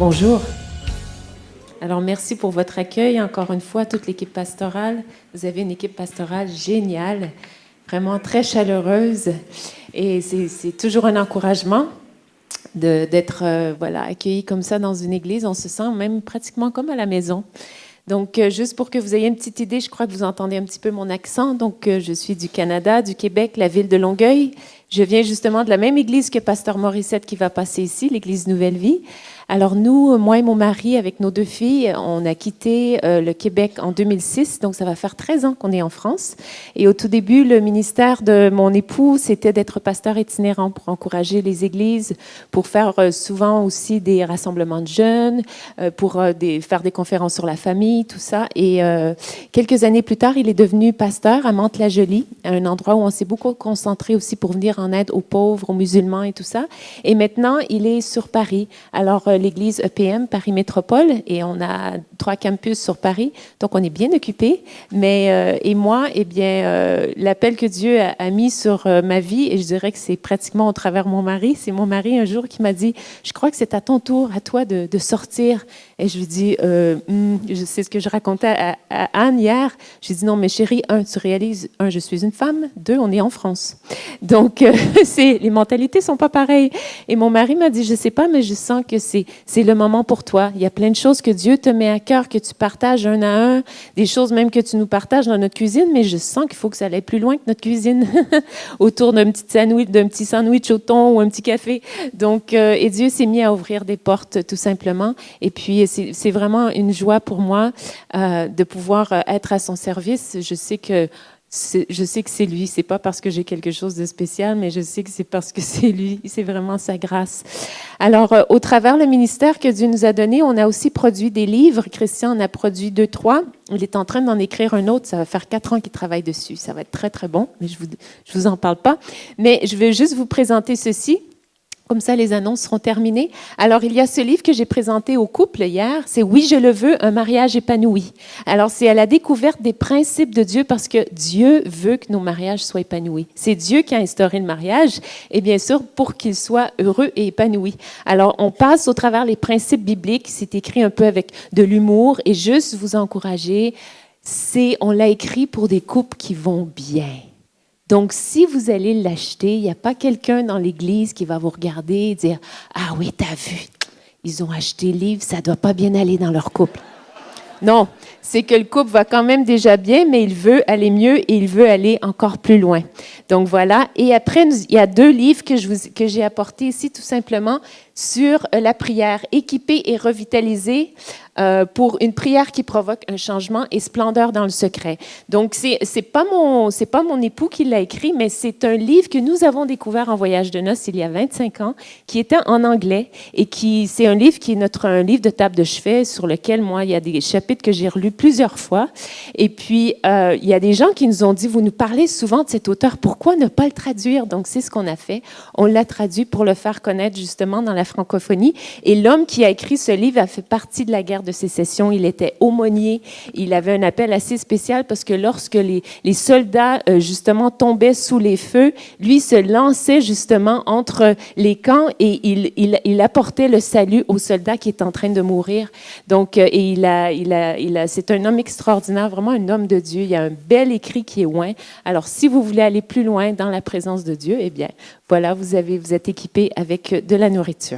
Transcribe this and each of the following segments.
Bonjour. Alors, merci pour votre accueil. Encore une fois, toute l'équipe pastorale. Vous avez une équipe pastorale géniale, vraiment très chaleureuse. Et c'est toujours un encouragement d'être euh, voilà, accueilli comme ça dans une église. On se sent même pratiquement comme à la maison. Donc, euh, juste pour que vous ayez une petite idée, je crois que vous entendez un petit peu mon accent. Donc, euh, je suis du Canada, du Québec, la ville de Longueuil. Je viens justement de la même église que Pasteur Morissette qui va passer ici, l'église Nouvelle Vie. Alors nous, moi et mon mari, avec nos deux filles, on a quitté euh, le Québec en 2006, donc ça va faire 13 ans qu'on est en France. Et au tout début, le ministère de mon époux, c'était d'être pasteur itinérant pour encourager les églises, pour faire euh, souvent aussi des rassemblements de jeunes, euh, pour faire des conférences sur la famille, tout ça. Et quelques années plus tard, il est devenu pasteur à Mantes-la-Jolie, un endroit où on s'est beaucoup concentré aussi pour venir en aide aux pauvres, aux musulmans et tout ça. Et maintenant, il est sur Paris. Alors, l'église EPM Paris Métropole et on a trois campus sur Paris, donc on est bien occupé. Mais euh, et moi, eh bien, euh, l'appel que Dieu a, mis sur euh, ma vie, et je dirais que c'est pratiquement au travers mon mari, c'est mon mari un jour qui m'a dit, je crois que c'est à ton tour, à toi de, de sortir. Et je lui dis, hmm, je sais ce que je racontais à, Anne hier. J'ai dit non, mais chérie, un, tu réalises, un, je suis une femme, deux, on est en France. Donc, c'est les mentalités sont pas pareilles. Et mon mari m'a dit, je sais pas, mais je sens que c'est c'est le moment pour toi. Il y a plein de choses que Dieu te met à cœur, que tu partages un à un, des choses même que tu nous partages dans notre cuisine, mais je sens qu'il faut que ça aille plus loin que notre cuisine, autour d'un petit sandwich, d'un petit sandwich au thon ou un petit café. Donc, euh, et Dieu s'est mis à ouvrir des portes tout simplement. Et puis, c'est vraiment une joie pour moi euh, de pouvoir euh, être à son service. Je sais que je sais que c'est lui. C'est pas parce que j'ai quelque chose de spécial, mais je sais que c'est parce que c'est lui. C'est vraiment sa grâce. Alors, euh, au travers le ministère que Dieu nous a donné, on a aussi produit des livres. Christian en a produit deux, trois. Il est en train d'en écrire un autre. Ça va faire quatre ans qu'il travaille dessus. Ça va être très, très bon, mais je vous, je vous en parle pas. Mais je vais juste vous présenter ceci. Comme ça, les annonces seront terminées. Alors, il y a ce livre que j'ai présenté au couple hier. C'est Oui, je le veux, un mariage épanoui. Alors, c'est à la découverte des principes de Dieu parce que Dieu veut que nos mariages soient épanouis. C'est Dieu qui a instauré le mariage et bien sûr pour qu'il soit heureux et épanoui. Alors, on passe au travers les principes bibliques. C'est écrit un peu avec de l'humour et juste vous encourager. C'est, on l'a écrit pour des couples qui vont bien donc, si vous allez l'acheter, il n'y a pas quelqu'un dans l'Église qui va vous regarder et dire Ah oui, t'as vu, ils ont acheté le livre, ça ne doit pas bien aller dans leur couple. Non, c'est que le couple va quand même déjà bien, mais il veut aller mieux et il veut aller encore plus loin. Donc voilà. Et après, il y a deux livres que, j'ai apportés ici, tout simplement, sur euh, la prière, équiper et revitaliser euh, pour une prière qui provoque un changement et splendeur dans le secret. Donc, c'est n'est pas, mon, pas mon époux qui l'a écrit, mais c'est un livre que nous avons découvert en voyage de noces il y a 25 ans, qui était en anglais et qui, c'est un livre qui est notre un livre de table de chevet sur lequel, moi, il y a des chapitres que j'ai relus plusieurs fois. Et puis, euh, il y a des gens qui nous ont dit, vous nous parlez souvent de cet auteur, pourquoi ne pas le traduire? Donc, c'est ce qu'on a fait. On l'a traduit pour le faire connaître justement dans la francophonie. Et l'homme qui a écrit ce livre a fait partie de la guerre de sécession. Il était aumônier. Il avait un appel assez spécial parce que lorsque les, les soldats, euh, justement, tombaient sous les feux, lui se lançait justement entre les camps et il, il, apportait le salut aux soldats qui étaient en train de mourir. Donc, euh, et il a, il a, il a, c'est un homme extraordinaire, vraiment un homme de Dieu. Il y a un bel écrit qui est loin. Alors, si vous voulez aller plus loin dans la présence de Dieu, eh bien, voilà, vous, avez, vous êtes équipé avec de la nourriture.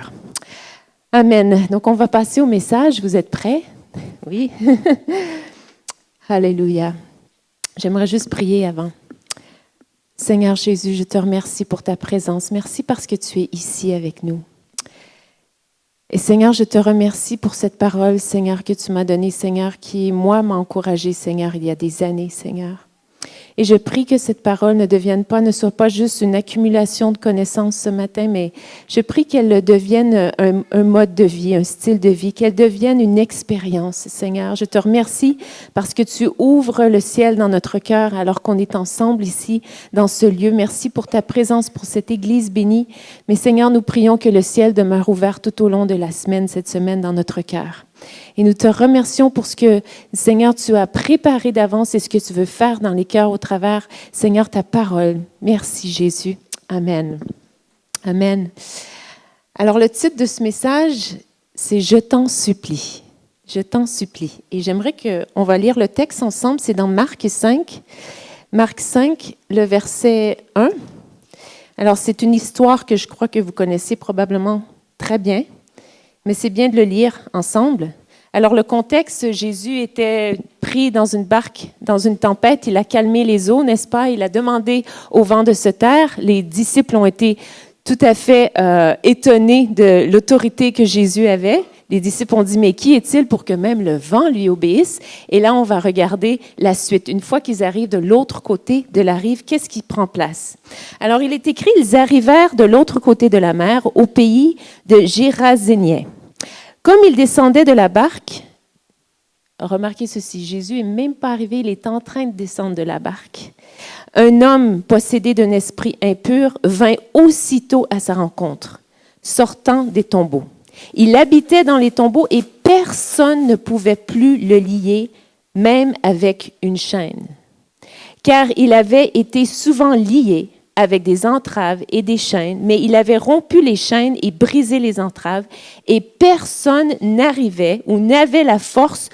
Amen. Donc, on va passer au message. Vous êtes prêts? Oui. Alléluia. J'aimerais juste prier avant. Seigneur Jésus, je te remercie pour ta présence. Merci parce que tu es ici avec nous. Et Seigneur, je te remercie pour cette parole, Seigneur, que tu m'as donnée, Seigneur, qui, moi, m'a encouragé, Seigneur, il y a des années, Seigneur. Et je prie que cette parole ne devienne pas, ne soit pas juste une accumulation de connaissances ce matin, mais je prie qu'elle devienne un, mode de vie, un style de vie, qu'elle devienne une expérience, Seigneur. Je te remercie parce que tu ouvres le ciel dans notre cœur alors qu'on est ensemble ici, dans ce lieu. Merci pour ta présence, pour cette Église bénie. Mais Seigneur, nous prions que le ciel demeure ouvert tout au long de la semaine, cette semaine, dans notre cœur. Et nous te remercions pour ce que, Seigneur, tu as préparé d'avance et ce que tu veux faire dans les cœurs au travers, Seigneur, ta parole. Merci, Jésus. Amen. Amen. Alors, le titre de ce message, c'est Je t'en supplie. Je t'en supplie. Et j'aimerais qu'on va lire le texte ensemble. C'est dans Marc 5. Marc 5, le verset 1. Alors, c'est une histoire que je crois que vous connaissez probablement très bien, mais c'est bien de le lire ensemble. Alors, le contexte, Jésus était pris dans une barque, dans une tempête. Il a calmé les eaux, n'est-ce pas? Il a demandé au vent de se taire. Les disciples ont été tout à fait euh, étonnés de l'autorité que Jésus avait. Les disciples ont dit, mais qui est-il pour que même le vent lui obéisse? Et là, on va regarder la suite. Une fois qu'ils arrivent de l'autre côté de la rive, qu'est-ce qui prend place? Alors, il est écrit, ils arrivèrent de l'autre côté de la mer, au pays de Gérasénien. Comme ils descendaient de la barque, remarquez ceci, Jésus n'est même pas arrivé, il est en train de descendre de la barque. Un homme possédé d'un esprit impur vint aussitôt à sa rencontre, sortant des tombeaux. Il habitait dans les tombeaux et personne ne pouvait plus le lier, même avec une chaîne. Car il avait été souvent lié avec des entraves et des chaînes, mais il avait rompu les chaînes et brisé les entraves, et personne n'arrivait ou n'avait la force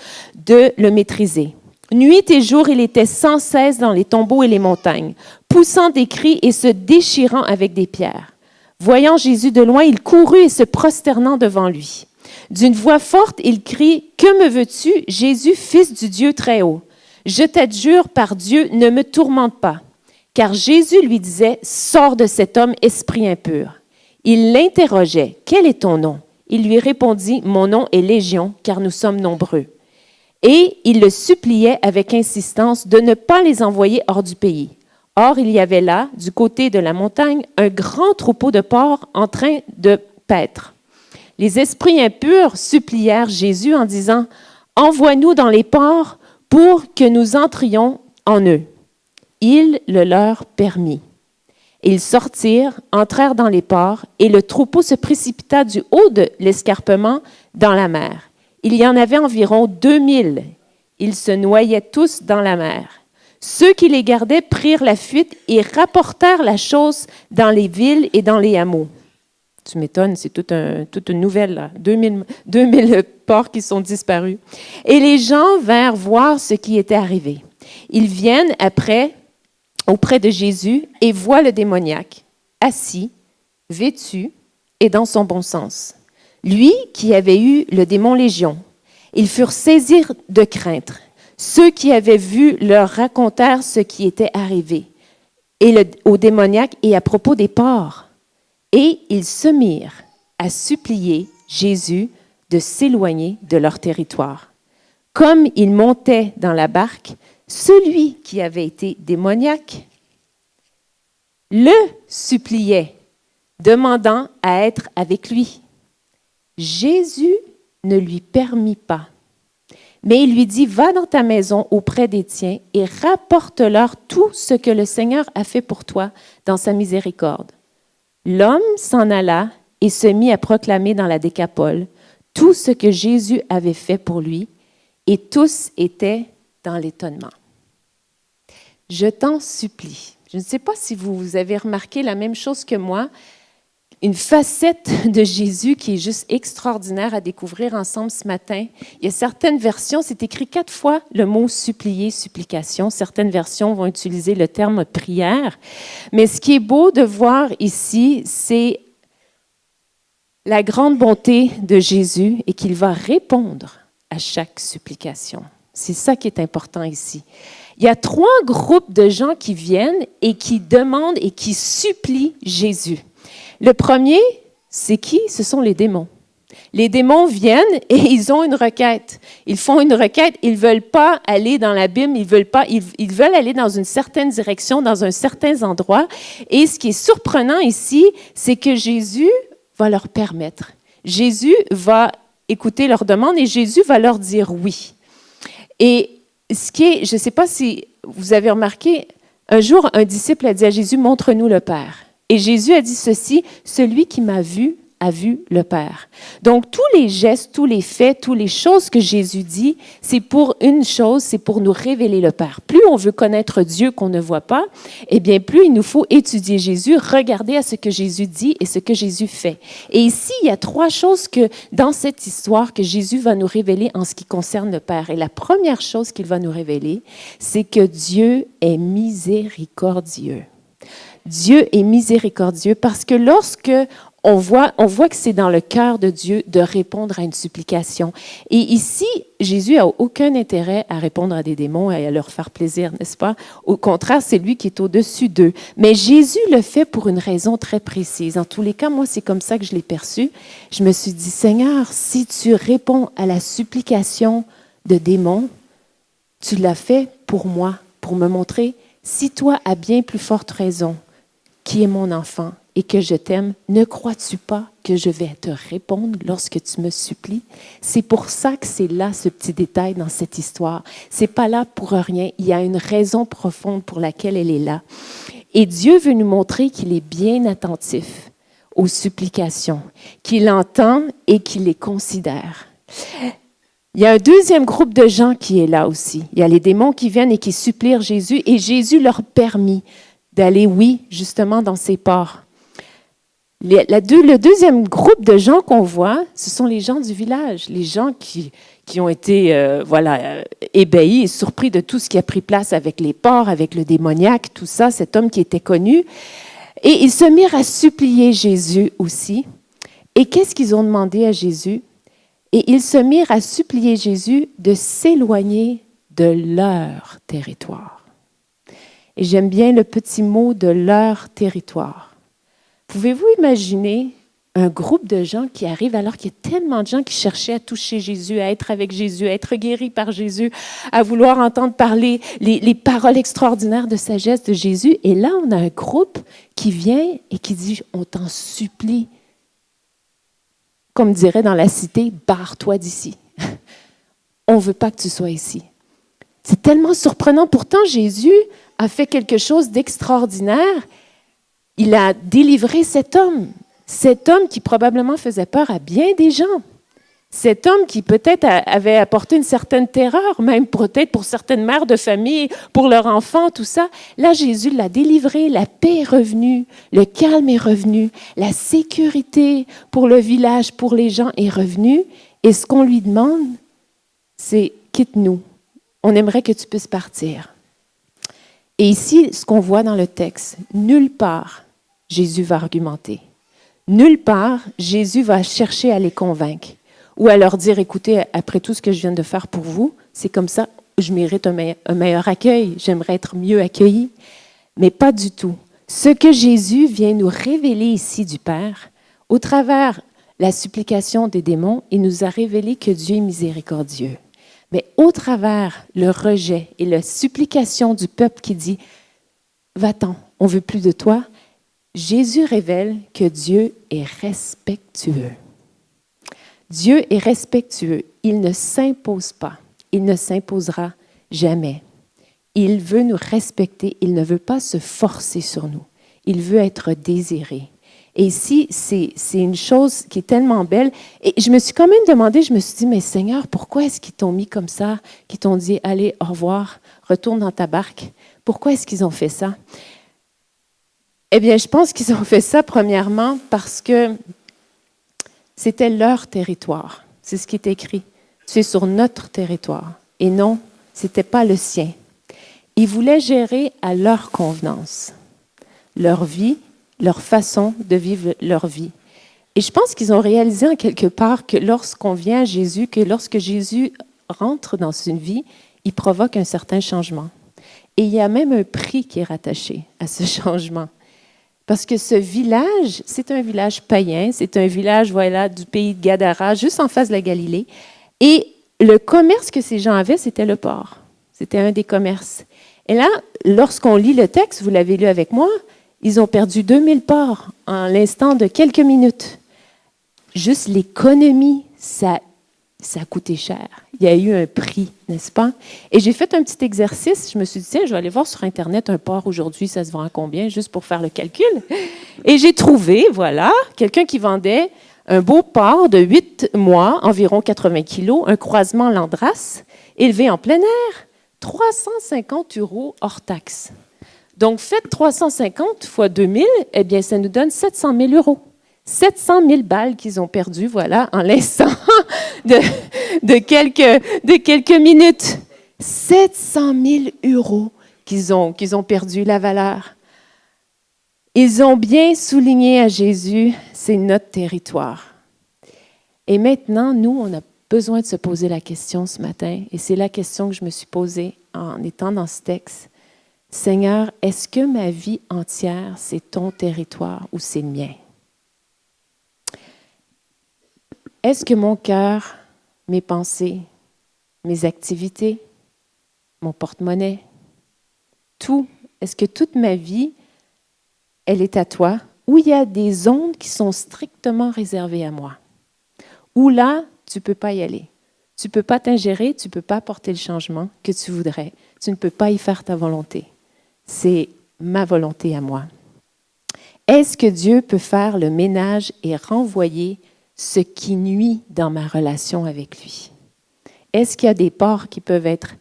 de le maîtriser. Nuit et jour, il était sans cesse dans les tombeaux et les montagnes, poussant des cris et se déchirant avec des pierres. Voyant Jésus de loin, il courut et se prosternant devant lui. D'une voix forte, il crie, Que me veux-tu, Jésus, fils du Dieu très haut? Je t'adjure par Dieu, ne me tourmente pas. Car Jésus lui disait, Sors de cet homme, esprit impur. Il l'interrogeait, Quel est ton nom? Il lui répondit, Mon nom est Légion, car nous sommes nombreux. Et il le suppliait avec insistance de ne pas les envoyer hors du pays. Or, il y avait là, du côté de la montagne, un grand troupeau de porcs en train de paître. Les esprits impurs supplièrent Jésus en disant, Envoie-nous dans les porcs pour que nous entrions en eux. Il le leur permit. Ils sortirent, entrèrent dans les ports, et le troupeau se précipita du haut de l'escarpement dans la mer. Il y en avait environ deux mille. Ils se noyaient tous dans la mer. Ceux qui les gardaient prirent la fuite et rapportèrent la chose dans les villes et dans les hameaux. Tu m'étonnes, c'est toute, une nouvelle, là. 2000, 2000 porcs qui sont disparus. Et les gens vinrent voir ce qui était arrivé. Ils viennent après, auprès de Jésus, et voient le démoniaque, assis, vêtu et dans son bon sens. Lui qui avait eu le démon Légion. Ils furent saisis de crainte. Ceux qui avaient vu leur racontèrent ce qui était arrivé et au démoniaque et à propos des porcs. Et ils se mirent à supplier Jésus de s'éloigner de leur territoire. Comme ils montaient dans la barque, celui qui avait été démoniaque le suppliait, demandant à être avec lui. Jésus ne lui permit pas mais il lui dit, va dans ta maison auprès des tiens et rapporte-leur tout ce que le Seigneur a fait pour toi dans sa miséricorde. L'homme s'en alla et se mit à proclamer dans la décapole tout ce que Jésus avait fait pour lui, et tous étaient dans l'étonnement. Je t'en supplie. Je ne sais pas si vous avez remarqué la même chose que moi, une facette de Jésus qui est juste extraordinaire à découvrir ensemble ce matin. Il y a certaines versions, c'est écrit quatre fois le mot supplier, supplication. Certaines versions vont utiliser le terme prière. Mais ce qui est beau de voir ici, c'est la grande bonté de Jésus et qu'il va répondre à chaque supplication. C'est ça qui est important ici. Il y a trois groupes de gens qui viennent et qui demandent et qui supplient Jésus. Le premier, c'est qui? Ce sont les démons. Les démons viennent et ils ont une requête. Ils font une requête. Ils ne veulent pas aller dans l'abîme. Ils veulent pas. Ils, veulent aller dans une certaine direction, dans un certain endroit. Et ce qui est surprenant ici, c'est que Jésus va leur permettre. Jésus va écouter leurs demandes et Jésus va leur dire oui. Et ce qui est, je ne sais pas si vous avez remarqué, un jour, un disciple a dit à Jésus, montre-nous le Père. Et Jésus a dit ceci, celui qui m'a vu a vu le Père. Donc, tous les gestes, tous les faits, toutes les choses que Jésus dit, c'est pour une chose, c'est pour nous révéler le Père. Plus on veut connaître Dieu qu'on ne voit pas, eh bien, plus il nous faut étudier Jésus, regarder à ce que Jésus dit et ce que Jésus fait. Et ici, il y a trois choses que, dans cette histoire, que Jésus va nous révéler en ce qui concerne le Père. Et la première chose qu'il va nous révéler, c'est que Dieu est miséricordieux. Dieu est miséricordieux parce que lorsque on voit, on voit que c'est dans le cœur de Dieu de répondre à une supplication. Et ici, Jésus a aucun intérêt à répondre à des démons et à leur faire plaisir, n'est-ce pas? Au contraire, c'est lui qui est au-dessus d'eux. Mais Jésus le fait pour une raison très précise. En tous les cas, moi, c'est comme ça que je l'ai perçu. Je me suis dit, Seigneur, si tu réponds à la supplication de démons, tu l'as fait pour moi, pour me montrer, si toi as bien plus forte raison, qui est mon enfant, et que je t'aime, ne crois-tu pas que je vais te répondre lorsque tu me supplies? C'est pour ça que c'est là ce petit détail dans cette histoire. C'est pas là pour rien. Il y a une raison profonde pour laquelle elle est là. Et Dieu veut nous montrer qu'il est bien attentif aux supplications, qu'il entend et qu'il les considère. Il y a un deuxième groupe de gens qui est là aussi. Il y a les démons qui viennent et qui supplient Jésus et Jésus leur permet d'aller, oui, justement dans ses ports le deuxième groupe de gens qu'on voit, ce sont les gens du village, les gens qui, qui ont été euh, voilà, euh, ébahis et surpris de tout ce qui a pris place avec les porcs, avec le démoniaque, tout ça, cet homme qui était connu. Et ils se mirent à supplier Jésus aussi. Et qu'est-ce qu'ils ont demandé à Jésus? Et ils se mirent à supplier Jésus de s'éloigner de leur territoire. Et j'aime bien le petit mot de leur territoire. Pouvez-vous imaginer un groupe de gens qui arrivent alors qu'il y a tellement de gens qui cherchaient à toucher Jésus, à être avec Jésus, à être guéris par Jésus, à vouloir entendre parler les, paroles extraordinaires de sagesse de Jésus? Et là, on a un groupe qui vient et qui dit, on t'en supplie, comme dirait dans la cité, barre-toi d'ici. on ne veut pas que tu sois ici. C'est tellement surprenant. Pourtant, Jésus a fait quelque chose d'extraordinaire il a délivré cet homme, cet homme qui probablement faisait peur à bien des gens, cet homme qui peut-être avait apporté une certaine terreur, même peut-être pour certaines mères de famille, pour leurs enfants, tout ça. Là, Jésus l'a délivré, la paix est revenue, le calme est revenu, la sécurité pour le village, pour les gens est revenue. Et ce qu'on lui demande, c'est quitte-nous. On aimerait que tu puisses partir. Et ici, ce qu'on voit dans le texte, nulle part Jésus va argumenter. Nulle part, Jésus va chercher à les convaincre ou à leur dire, écoutez, après tout ce que je viens de faire pour vous, c'est comme ça, je mérite un meilleur, accueil, j'aimerais être mieux accueilli. Mais pas du tout. Ce que Jésus vient nous révéler ici du Père, au travers la supplication des démons, il nous a révélé que Dieu est miséricordieux. Mais au travers le rejet et la supplication du peuple qui dit, va-t'en, on veut plus de toi, Jésus révèle que Dieu est respectueux. Dieu est respectueux. Il ne s'impose pas. Il ne s'imposera jamais. Il veut nous respecter. Il ne veut pas se forcer sur nous. Il veut être désiré. Et ici, c'est une chose qui est tellement belle. Et je me suis quand même demandé, je me suis dit, mais Seigneur, pourquoi est-ce qu'ils t'ont mis comme ça, qu'ils t'ont dit, allez, au revoir, retourne dans ta barque? Pourquoi est-ce qu'ils ont fait ça? Eh bien, je pense qu'ils ont fait ça premièrement parce que c'était leur territoire. C'est ce qui est écrit. C'est sur notre territoire. Et non, ce n'était pas le sien. Ils voulaient gérer à leur convenance leur vie, leur façon de vivre leur vie. Et je pense qu'ils ont réalisé en quelque part que lorsqu'on vient à Jésus, que lorsque Jésus rentre dans une vie, il provoque un certain changement. Et il y a même un prix qui est rattaché à ce changement. Parce que ce village, c'est un village païen, c'est un village voilà, du pays de Gadara, juste en face de la Galilée. Et le commerce que ces gens avaient, c'était le port. C'était un des commerces. Et là, lorsqu'on lit le texte, vous l'avez lu avec moi, ils ont perdu 2000 ports en l'instant de quelques minutes. Juste l'économie, ça ça a coûté cher. Il y a eu un prix, n'est-ce pas? Et j'ai fait un petit exercice. Je me suis dit, tiens, je vais aller voir sur Internet un porc aujourd'hui, ça se vend à combien, juste pour faire le calcul. Et j'ai trouvé, voilà, quelqu'un qui vendait Un beau porc de 8 mois, environ 80 kilos, un croisement Landras, élevé en plein air, 350 euros hors taxe. Donc, faites 350 fois 2000, eh bien, ça nous donne 700 000 euros. 700 000 balles qu'ils ont perdues, voilà, en l'instant de, quelques, de quelques minutes. 700 000 euros qu'ils ont, qu'ils ont perdu la valeur. Ils ont bien souligné à Jésus, c'est notre territoire. Et maintenant, nous, on a besoin de se poser la question ce matin, et c'est la question que je me suis posée en étant dans ce texte. Seigneur, est-ce que ma vie entière, c'est ton territoire ou c'est le mien? Est-ce que mon cœur, mes pensées, mes activités, mon porte-monnaie, tout, est-ce que toute ma vie, elle est à toi, ou il y a des zones qui sont strictement réservées à moi, où là, tu ne peux pas y aller? Tu ne peux pas t'ingérer, tu ne peux pas apporter le changement que tu voudrais. Tu ne peux pas y faire ta volonté. C'est ma volonté à moi. Est-ce que Dieu peut faire le ménage et renvoyer ce qui nuit dans ma relation avec lui? Est-ce qu'il y a des ports qui peuvent être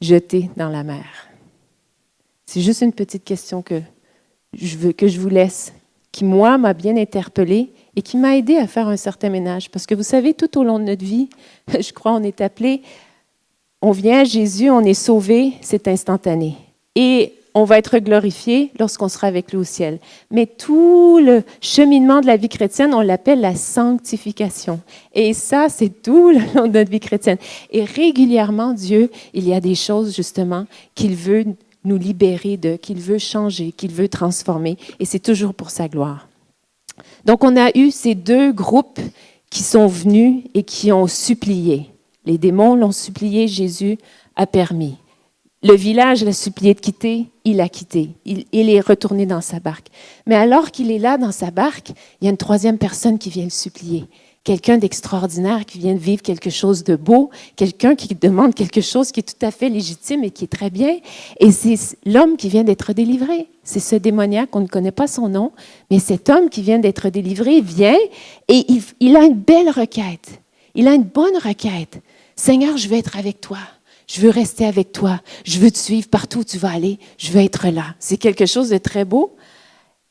jetés dans la mer? C'est juste une petite question que je, veux, que je vous laisse, qui, moi, m'a bien interpellée et qui m'a aidé à faire un certain ménage. Parce que vous savez, tout au long de notre vie, je crois, on est appelé, on vient à Jésus, on est sauvé, c'est instantané. Et on va être glorifié lorsqu'on sera avec lui au ciel. Mais tout le cheminement de la vie chrétienne, on l'appelle la sanctification. Et ça, c'est tout le long de notre vie chrétienne. Et régulièrement, Dieu, il y a des choses justement qu'il veut nous libérer de, qu'il veut changer, qu'il veut transformer. Et c'est toujours pour sa gloire. Donc, on a eu ces deux groupes qui sont venus et qui ont supplié. Les démons l'ont supplié, Jésus a permis. Le village l'a supplié de quitter, il a quitté. Il, est retourné dans sa barque. Mais alors qu'il est là dans sa barque, il y a une troisième personne qui vient le supplier. Quelqu'un d'extraordinaire qui vient de vivre quelque chose de beau, quelqu'un qui demande quelque chose qui est tout à fait légitime et qui est très bien. Et c'est l'homme qui vient d'être délivré. C'est ce démoniaque, on ne connaît pas son nom, mais cet homme qui vient d'être délivré vient et il, il a une belle requête. Il a une bonne requête. Seigneur, je veux être avec toi. Je veux rester avec toi. Je veux te suivre partout où tu vas aller. Je veux être là. C'est quelque chose de très beau.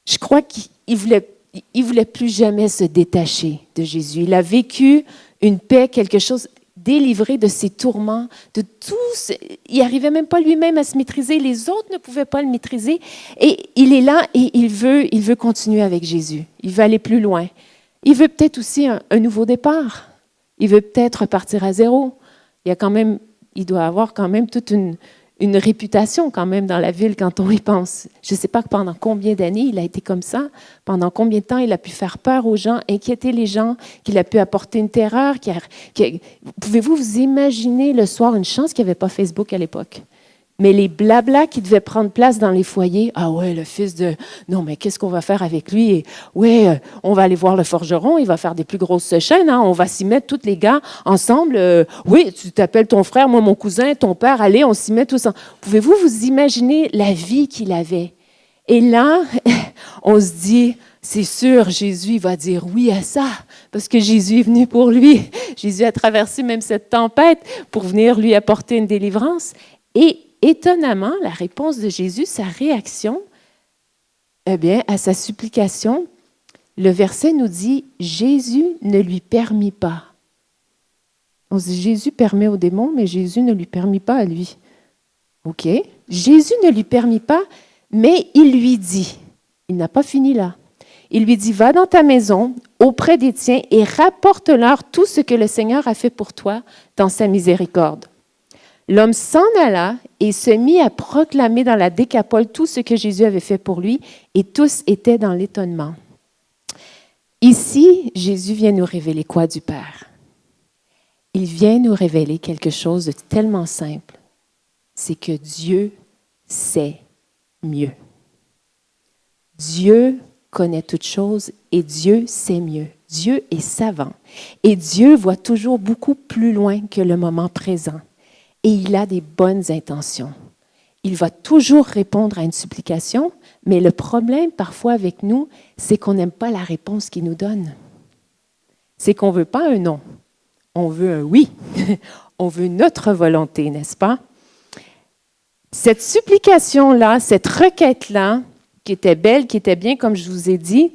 Je crois qu'il voulait, il voulait plus jamais se détacher de Jésus. Il a vécu une paix, quelque chose délivré de ses tourments, de tout. Il n'arrivait même pas lui-même à se maîtriser. Les autres ne pouvaient pas le maîtriser. Et il est là et il veut, il veut continuer avec Jésus. Il veut aller plus loin. Il veut peut-être aussi un, un nouveau départ. Il veut peut-être partir à zéro. Il y a quand même il doit avoir quand même toute une, une réputation quand même dans la ville quand on y pense. Je ne sais pas pendant combien d'années il a été comme ça, pendant combien de temps il a pu faire peur aux gens, inquiéter les gens, qu'il a pu apporter une terreur. Pouvez-vous vous imaginer le soir une chance qu'il n'y avait pas Facebook à l'époque? Mais les blablas qui devaient prendre place dans les foyers, ah ouais, le fils de, non mais qu'est-ce qu'on va faire avec lui? Et ouais, euh, on va aller voir le forgeron, il va faire des plus grosses chaînes, hein, on va s'y mettre tous les gars ensemble. Euh, oui, tu t'appelles ton frère, moi mon cousin, ton père, allez, on s'y met tous ensemble. Pouvez-vous vous imaginer la vie qu'il avait? Et là, on se dit, c'est sûr, Jésus va dire oui à ça, parce que Jésus est venu pour lui. Jésus a traversé même cette tempête pour venir lui apporter une délivrance. Et étonnamment, la réponse de Jésus, sa réaction, eh bien, à sa supplication, le verset nous dit Jésus ne lui permit pas. On Jésus permet au démon, mais Jésus ne lui permit pas à lui. OK. Jésus ne lui permit pas, mais il lui dit il n'a pas fini là. Il lui dit Va dans ta maison, auprès des tiens, et rapporte-leur tout ce que le Seigneur a fait pour toi dans sa miséricorde. L'homme s'en alla et se mit à proclamer dans la décapole tout ce que Jésus avait fait pour lui, et tous étaient dans l'étonnement. Ici, Jésus vient nous révéler quoi du Père? Il vient nous révéler quelque chose de tellement simple, c'est que Dieu sait mieux. Dieu connaît toutes choses et Dieu sait mieux. Dieu est savant et Dieu voit toujours beaucoup plus loin que le moment présent et il a des bonnes intentions. Il va toujours répondre à une supplication, mais le problème parfois avec nous, c'est qu'on n'aime pas la réponse qu'il nous donne. c'est qu'on ne veut pas un non, on veut un oui. on veut notre volonté, n'est-ce pas? Cette supplication-là, cette requête-là, qui était belle, qui était bien, comme je vous ai dit,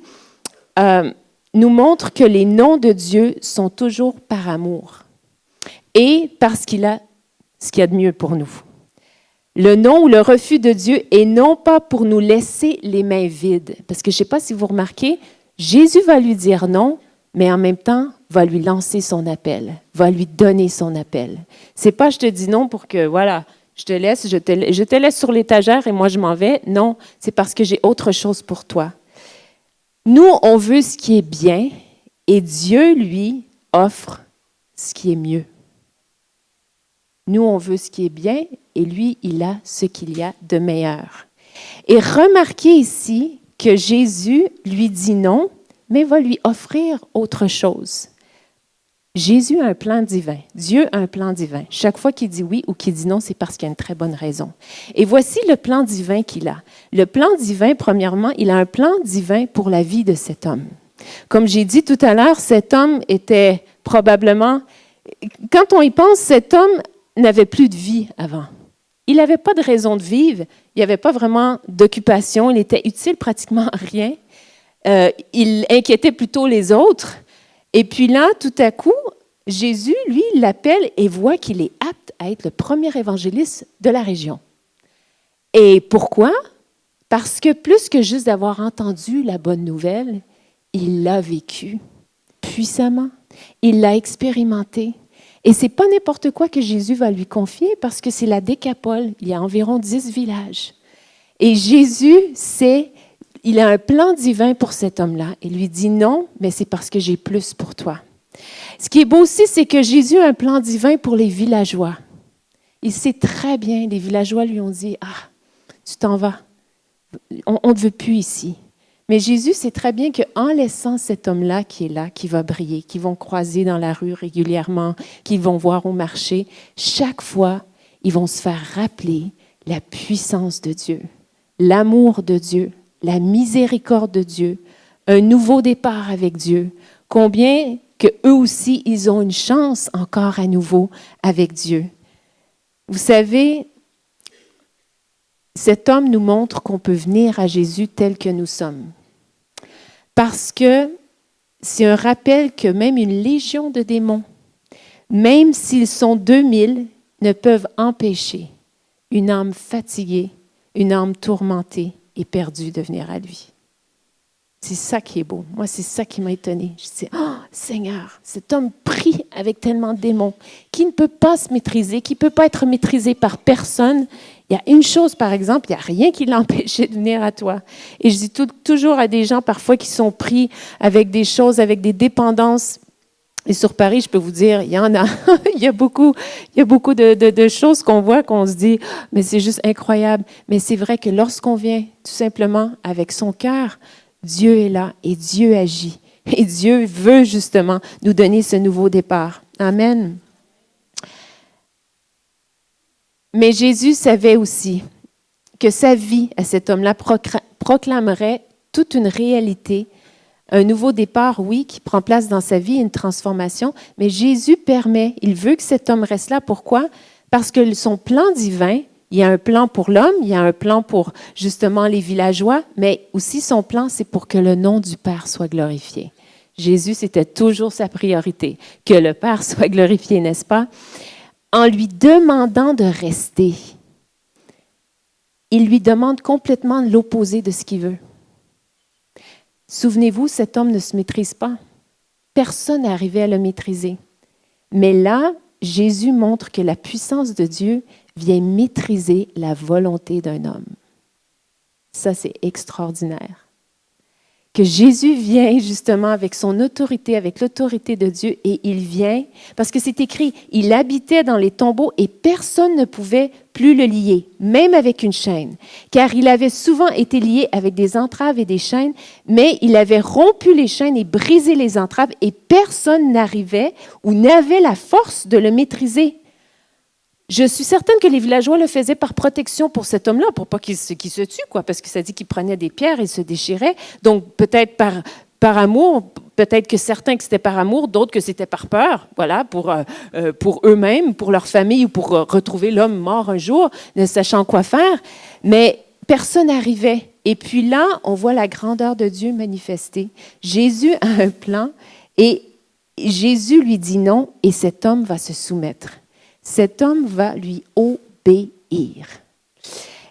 euh, nous montre que les noms de Dieu sont toujours par amour et parce qu'il a ce qu'il y a de mieux pour nous. Le non ou le refus de Dieu est non pas pour nous laisser les mains vides, parce que je ne sais pas si vous remarquez, Jésus va lui dire non, mais en même temps va lui lancer son appel, va lui donner son appel. C'est pas je te dis non pour que voilà, je te laisse, je te laisse sur l'étagère et moi je m'en vais. Non, c'est parce que j'ai autre chose pour toi. Nous, on veut ce qui est bien et Dieu, lui, offre ce qui est mieux. Nous, on veut ce qui est bien et lui, il a ce qu'il y a de meilleur. Et remarquez ici que Jésus lui dit non, mais va lui offrir autre chose. Jésus a un plan divin. Dieu a un plan divin. Chaque fois qu'il dit oui ou qu'il dit non, c'est parce qu'il y a une très bonne raison. Et voici le plan divin qu'il a. Le plan divin, premièrement, il a un plan divin pour la vie de cet homme. Comme j'ai dit tout à l'heure, cet homme était probablement, quand on y pense, cet homme n'avait plus de vie avant. Il n'avait pas de raison de vivre, il n'y avait pas vraiment d'occupation, il était utile pratiquement à rien. Euh, il inquiétait plutôt les autres. Et puis là, tout à coup, Jésus, lui, l'appelle et voit qu'il est apte à être le premier évangéliste de la région. Et pourquoi? Parce que plus que juste d'avoir entendu la bonne nouvelle, il l'a vécu puissamment. Il l'a expérimenté. Et c'est pas n'importe quoi que Jésus va lui confier parce que c'est la décapole. Il y a environ dix villages. Et Jésus, c'est, il a un plan divin pour cet homme-là. Il lui dit non, mais c'est parce que j'ai plus pour toi. Ce qui est beau aussi, c'est que Jésus a un plan divin pour les villageois. Il sait très bien, les villageois lui ont dit, ah, tu t'en vas. On ne te veut plus ici. Mais Jésus sait très bien qu'en laissant cet homme-là qui est là, qui va briller, qui vont croiser dans la rue régulièrement, qui vont voir au marché, chaque fois, ils vont se faire rappeler la puissance de Dieu, l'amour de Dieu, la miséricorde de Dieu, un nouveau départ avec Dieu, combien que eux aussi, ils ont une chance encore à nouveau avec Dieu. Vous savez, cet homme nous montre qu'on peut venir à Jésus tel que nous sommes. Parce que c'est un rappel que même une légion de démons, même s'ils sont 2000, ne peuvent empêcher une âme fatiguée, une âme tourmentée et perdue de venir à lui. C'est ça qui est beau. Moi, c'est ça qui m'a étonné. Je dis, oh Seigneur, cet homme pris avec tellement de démons, qui ne peut pas se maîtriser, qui ne peut pas être maîtrisé par personne, il y a une chose, par exemple, il n'y a rien qui l'empêchait de venir à toi. Et je dis toujours à des gens parfois qui sont pris avec des choses, avec des dépendances. Et sur Paris, je peux vous dire, il y en a. il y a beaucoup, il y a beaucoup de, de choses qu'on voit, qu'on se dit, mais c'est juste incroyable. Mais c'est vrai que lorsqu'on vient tout simplement avec son cœur, Dieu est là et Dieu agit. Et Dieu veut justement nous donner ce nouveau départ. Amen. Mais Jésus savait aussi que sa vie à cet homme-là proclamerait toute une réalité, un nouveau départ, oui, qui prend place dans sa vie, une transformation, mais Jésus permet, il veut que cet homme reste là. Pourquoi? Parce que son plan divin, il y a un plan pour l'homme, il y a un plan pour justement les villageois, mais aussi son plan, c'est pour que le nom du Père soit glorifié. Jésus, c'était toujours sa priorité, que le Père soit glorifié, n'est-ce pas? En lui demandant de rester, il lui demande complètement l'opposé de ce qu'il veut. Souvenez-vous, cet homme ne se maîtrise pas. Personne n'est arrivé à le maîtriser. Mais là, Jésus montre que la puissance de Dieu vient maîtriser la volonté d'un homme. Ça, c'est extraordinaire que Jésus vient justement avec son autorité, avec l'autorité de Dieu, et il vient, parce que c'est écrit, il habitait dans les tombeaux et personne ne pouvait plus le lier, même avec une chaîne, car il avait souvent été lié avec des entraves et des chaînes, mais il avait rompu les chaînes et brisé les entraves, et personne n'arrivait ou n'avait la force de le maîtriser. Je suis certaine que les villageois le faisaient par protection pour cet homme-là, pour pas qu'il se, tue, quoi, parce que ça dit qu'il prenait des pierres et se déchirait. Donc, peut-être par, amour, peut-être que certains que c'était par amour, d'autres que c'était par peur, voilà, pour, euh, euh, eux-mêmes, pour leur famille ou pour retrouver l'homme mort un jour, ne sachant quoi faire. Mais personne n'arrivait. Et puis là, on voit la grandeur de Dieu manifestée. Jésus a un plan et Jésus lui dit non et cet homme va se soumettre. Cet homme va lui obéir.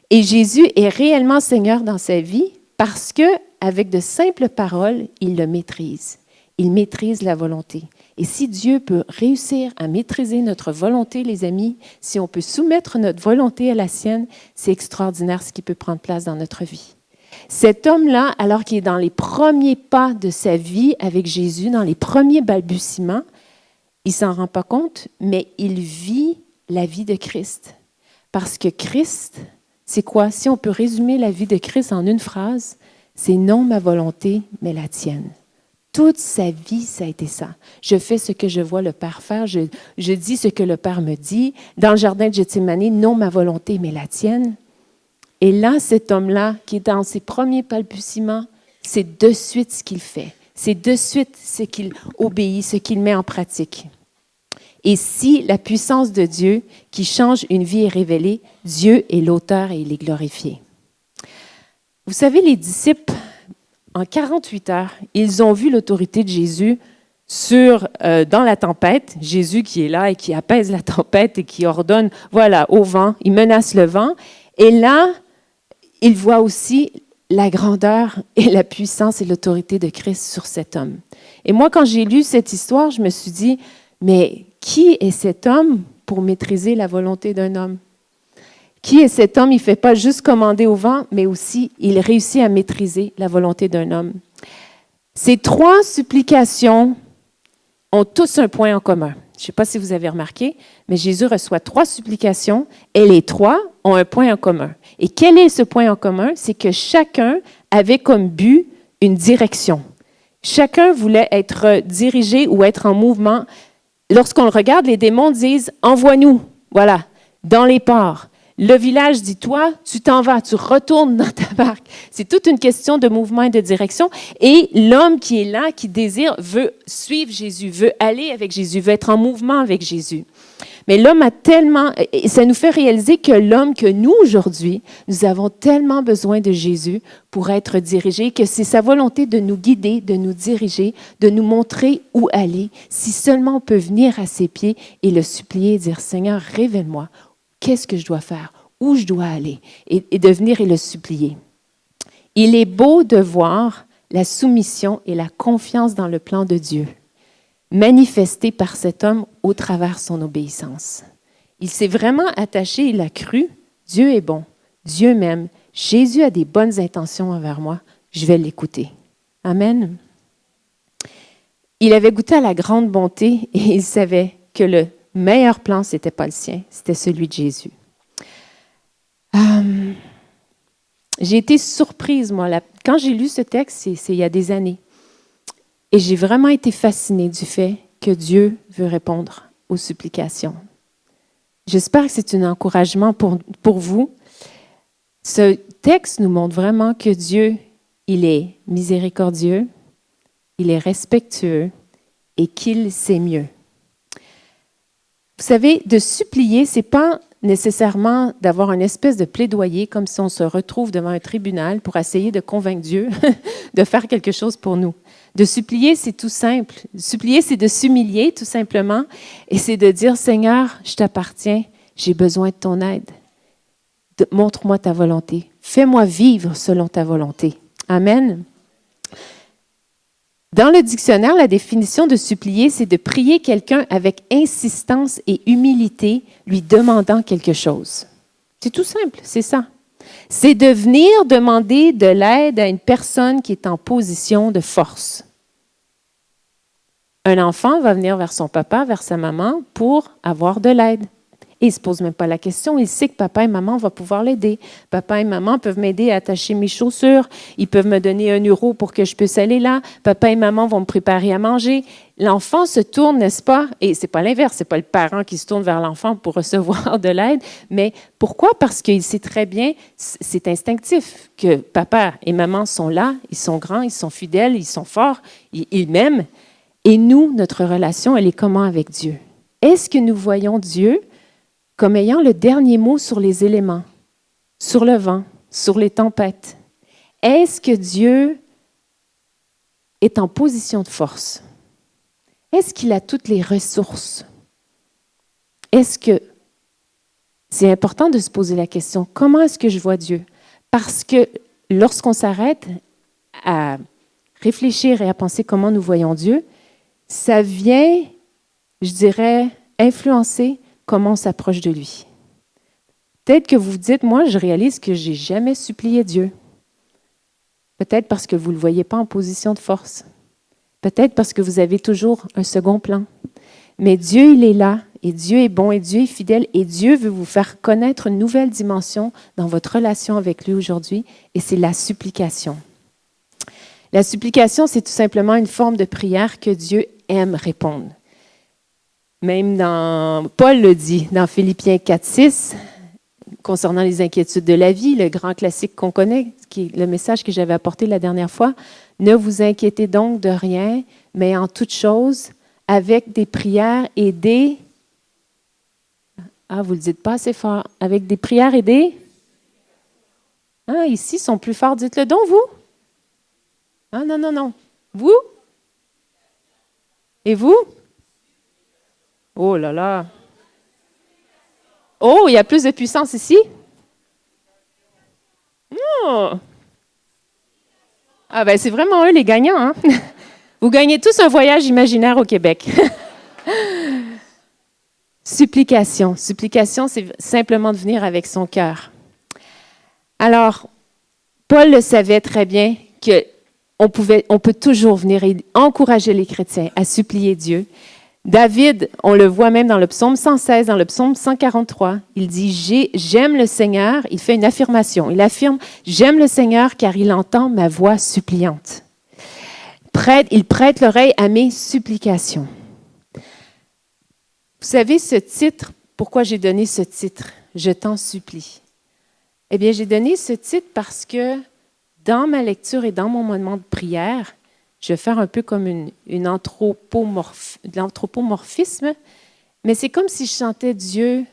Et Jésus est réellement Seigneur dans sa vie parce que avec de simples paroles, il le maîtrise. Il maîtrise la volonté. Et si Dieu peut réussir à maîtriser notre volonté, les amis, si on peut soumettre notre volonté à la sienne, c'est extraordinaire ce qui peut prendre place dans notre vie. Cet homme-là, alors qu'il est dans les premiers pas de sa vie avec Jésus, dans les premiers balbutiements, il s'en rend pas compte, mais il vit la vie de Christ. Parce que Christ, c'est quoi? Si on peut résumer la vie de Christ en une phrase, c'est non ma volonté, mais la tienne. Toute sa vie, ça a été ça. Je fais ce que je vois le Père faire, je, je dis ce que le Père me dit. Dans le jardin de Gethsemane, non ma volonté, mais la tienne. Et là, cet homme-là, qui est dans ses premiers balbutiements, c'est de suite ce qu'il fait. C'est de suite ce qu'il obéit, ce qu'il met en pratique. Et si la puissance de Dieu qui change une vie est révélée, Dieu est l'auteur et il est glorifié. Vous savez, les disciples, en 48 heures, ils ont vu l'autorité de Jésus sur, euh, dans la tempête. Jésus qui est là et qui apaise la tempête et qui ordonne, voilà, au vent, il menace le vent. Et là, ils voient aussi la grandeur et la puissance et l'autorité de Christ sur cet homme. Et moi, quand j'ai lu cette histoire, je me suis dit, mais qui est cet homme pour maîtriser la volonté d'un homme? Qui est cet homme? Il ne fait pas juste commander au vent, mais aussi il réussit à maîtriser la volonté d'un homme. Ces trois supplications ont tous un point en commun. Je ne sais pas si vous avez remarqué, mais Jésus reçoit trois supplications et les trois ont un point en commun. Et quel est ce point en commun? C'est que chacun avait comme but une direction. Chacun voulait être dirigé ou être en mouvement. Lorsqu'on le regarde, les démons disent Envoie-nous, voilà, dans les ports. Le village dit, toi, tu t'en vas, tu retournes dans ta barque. C'est toute une question de mouvement et de direction. Et l'homme qui est là, qui désire, veut suivre Jésus, veut aller avec Jésus, veut être en mouvement avec Jésus. Mais l'homme a tellement, et ça nous fait réaliser que l'homme que nous aujourd'hui, nous avons tellement besoin de Jésus pour être dirigé, que c'est sa volonté de nous guider, de nous diriger, de nous montrer où aller. Si seulement on peut venir à ses pieds et le supplier, dire Seigneur, révèle-moi qu'est-ce que je dois faire, où je dois aller, et, de venir et le supplier. Il est beau de voir la soumission et la confiance dans le plan de Dieu, manifestée par cet homme au travers son obéissance. Il s'est vraiment attaché, il a cru, Dieu est bon, Dieu m'aime, Jésus a des bonnes intentions envers moi, je vais l'écouter. Amen. Il avait goûté à la grande bonté et il savait que le meilleur plan, ce n'était pas le sien, c'était celui de Jésus. Euh, j'ai été surprise, moi, quand j'ai lu ce texte, c'est il y a des années. Et j'ai vraiment été fascinée du fait que Dieu veut répondre aux supplications. J'espère que c'est un encouragement pour, pour vous. Ce texte nous montre vraiment que Dieu, il est miséricordieux, il est respectueux et qu'il sait mieux. Vous savez, de supplier, c'est pas nécessairement d'avoir une espèce de plaidoyer comme si on se retrouve devant un tribunal pour essayer de convaincre Dieu de faire quelque chose pour nous. De supplier, c'est tout simple. Supplier, c'est de s'humilier tout simplement et c'est de dire, Seigneur, je t'appartiens, j'ai besoin de ton aide. Montre-moi ta volonté. Fais-moi vivre selon ta volonté. Amen. Dans le dictionnaire, la définition de supplier, c'est de prier quelqu'un avec insistance et humilité, lui demandant quelque chose. C'est tout simple, c'est ça. C'est de venir demander de l'aide à une personne qui est en position de force. Un enfant va venir vers son papa, vers sa maman pour avoir de l'aide. Il ne se pose même pas la question. Il sait que papa et maman vont pouvoir l'aider. Papa et maman peuvent m'aider à attacher mes chaussures. Ils peuvent me donner un euro pour que je puisse aller là. Papa et maman vont me préparer à manger. L'enfant se tourne, n'est-ce pas? Et c'est pas l'inverse. C'est pas le parent qui se tourne vers l'enfant pour recevoir de l'aide. Mais pourquoi? Parce qu'il sait très bien, c'est instinctif, que papa et maman sont là. Ils sont grands, ils sont fidèles, ils sont forts, ils, ils m'aiment. Et nous, notre relation, elle est comment avec Dieu? Est-ce que nous voyons Dieu comme ayant le dernier mot sur les éléments, sur le vent, sur les tempêtes? Est-ce que Dieu est en position de force? Est-ce qu'il a toutes les ressources? Est-ce que c'est important de se poser la question, comment est-ce que je vois Dieu? Parce que lorsqu'on s'arrête à réfléchir et à penser comment nous voyons Dieu, ça vient, je dirais, influencer comment on s'approche de lui. Peut-être que vous vous dites, moi, je réalise que j'ai jamais supplié Dieu. Peut-être parce que vous ne le voyez pas en position de force. Peut-être parce que vous avez toujours un second plan. Mais Dieu, il est là, et Dieu est bon, et Dieu est fidèle, et Dieu veut vous faire connaître une nouvelle dimension dans votre relation avec lui aujourd'hui, et c'est la supplication. La supplication, c'est tout simplement une forme de prière que Dieu aime répondre. Même dans, Paul le dit dans Philippiens 4, 6, concernant les inquiétudes de la vie, le grand classique qu'on connaît, qui est le message que j'avais apporté la dernière fois. Ne vous inquiétez donc de rien, mais en toute chose, avec des prières et des... Ah, vous ne le dites pas assez fort. Avec des prières et des... Ah, ici, sont plus forts. Dites-le donc, vous. Ah, non, non, non. Vous? Et vous? Oh là là. Oh, il y a plus de puissance ici? Oh. Ah ben c'est vraiment eux les gagnants. Hein? Vous gagnez tous un voyage imaginaire au Québec. Supplication. Supplication, c'est simplement de venir avec son cœur. Alors, Paul le savait très bien que on, pouvait, on peut toujours venir encourager les chrétiens à supplier Dieu. David, on le voit même dans le psaume 116, dans le psaume 143, il dit J'aime le Seigneur. Il fait une affirmation. Il affirme J'aime le Seigneur car il entend ma voix suppliante. Prête, il prête l'oreille à mes supplications. Vous savez, ce titre, pourquoi j'ai donné ce titre? Je t'en supplie. Eh bien, j'ai donné ce titre parce que dans ma lecture et dans mon moment de prière, je vais faire un peu comme une, une mais c'est comme si je chantais Dieu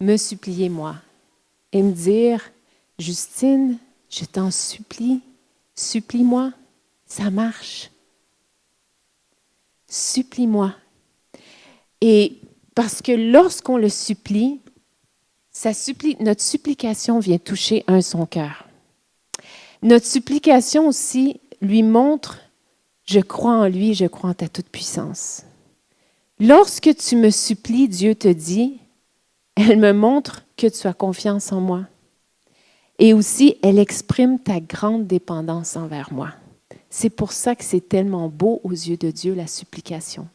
me supplier moi et me dire, Justine, je t'en supplie, supplie-moi, ça marche. Supplie-moi. Et parce que lorsqu'on le supplie, supplie, notre supplication vient toucher un son cœur. Notre supplication aussi lui montre je crois en lui, je crois en ta toute-puissance. Lorsque tu me supplies, Dieu te dit, elle me montre que tu as confiance en moi. Et aussi, elle exprime ta grande dépendance envers moi. C'est pour ça que c'est tellement beau aux yeux de Dieu, la supplication.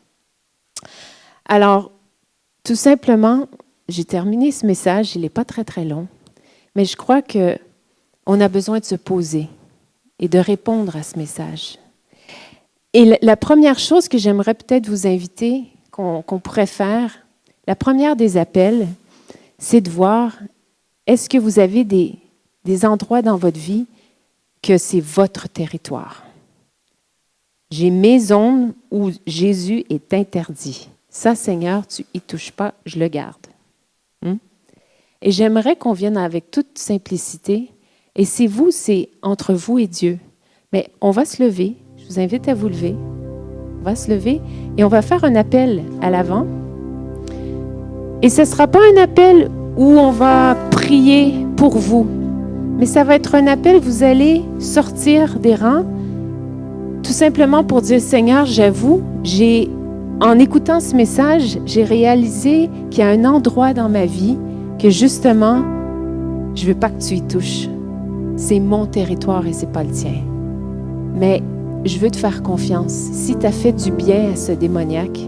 Alors, tout simplement, j'ai terminé ce message, il n'est pas très très long, mais je crois que on a besoin de se poser et de répondre à ce message. Et la première chose que j'aimerais peut-être vous inviter, qu'on pourrait faire, la première des appels, c'est de voir, est-ce que vous avez des, endroits dans votre vie que c'est votre territoire? J'ai mes zones où Jésus est interdit. Ça, Seigneur, tu y touches pas, je le garde. Hmm? Et j'aimerais qu'on vienne avec toute simplicité. Et c'est vous, c'est entre vous et Dieu. Mais on va se lever, vous invite à vous lever. On va se lever et on va faire un appel à l'avant. Et ce ne sera pas un appel où on va prier pour vous, mais ça va être un appel, vous allez sortir des rangs, tout simplement pour dire, Seigneur, j'avoue, j'ai, en écoutant ce message, j'ai réalisé qu'il y a un endroit dans ma vie que justement, je ne veux pas que tu y touches. C'est mon territoire et c'est pas le tien. Mais je veux te faire confiance. Si tu as fait du bien à ce démoniaque,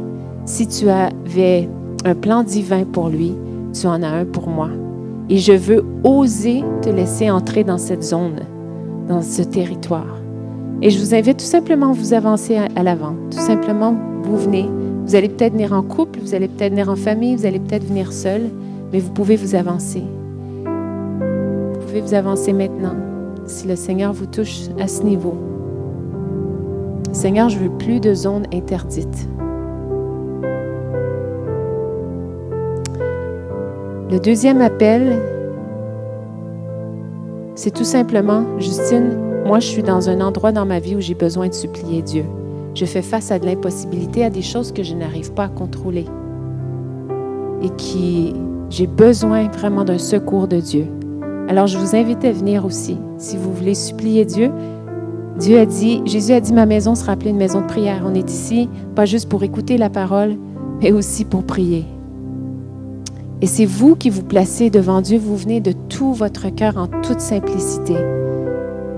si tu avais un plan divin pour lui, tu en as un pour moi. Et je veux oser te laisser entrer dans cette zone, dans ce territoire. Et je vous invite tout simplement à vous avancer à, l'avant. Tout simplement, vous venez. Vous allez peut-être venir en couple, vous allez peut-être venir en famille, vous allez peut-être venir seul, mais vous pouvez vous avancer. Vous pouvez vous avancer maintenant si le Seigneur vous touche à ce niveau. Seigneur, je veux plus de zones interdites. Le deuxième appel, c'est tout simplement, Justine, moi je suis dans un endroit dans ma vie où j'ai besoin de supplier Dieu. Je fais face à de l'impossibilité, à des choses que je n'arrive pas à contrôler et qui j'ai besoin vraiment d'un secours de Dieu. Alors je vous invite à venir aussi. Si vous voulez supplier Dieu, Dieu a dit, Jésus a dit, ma maison sera appelée une maison de prière. On est ici, pas juste pour écouter la parole, mais aussi pour prier. Et c'est vous qui vous placez devant Dieu, vous venez de tout votre cœur en toute simplicité.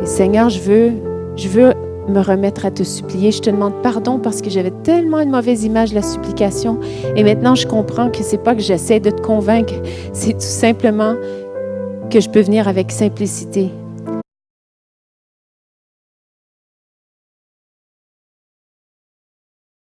Et Seigneur, je veux, je veux me remettre à te supplier. Je te demande pardon parce que j'avais tellement une mauvaise image de la supplication. Et maintenant, je comprends que c'est pas que j'essaie de te convaincre, c'est tout simplement que je peux venir avec simplicité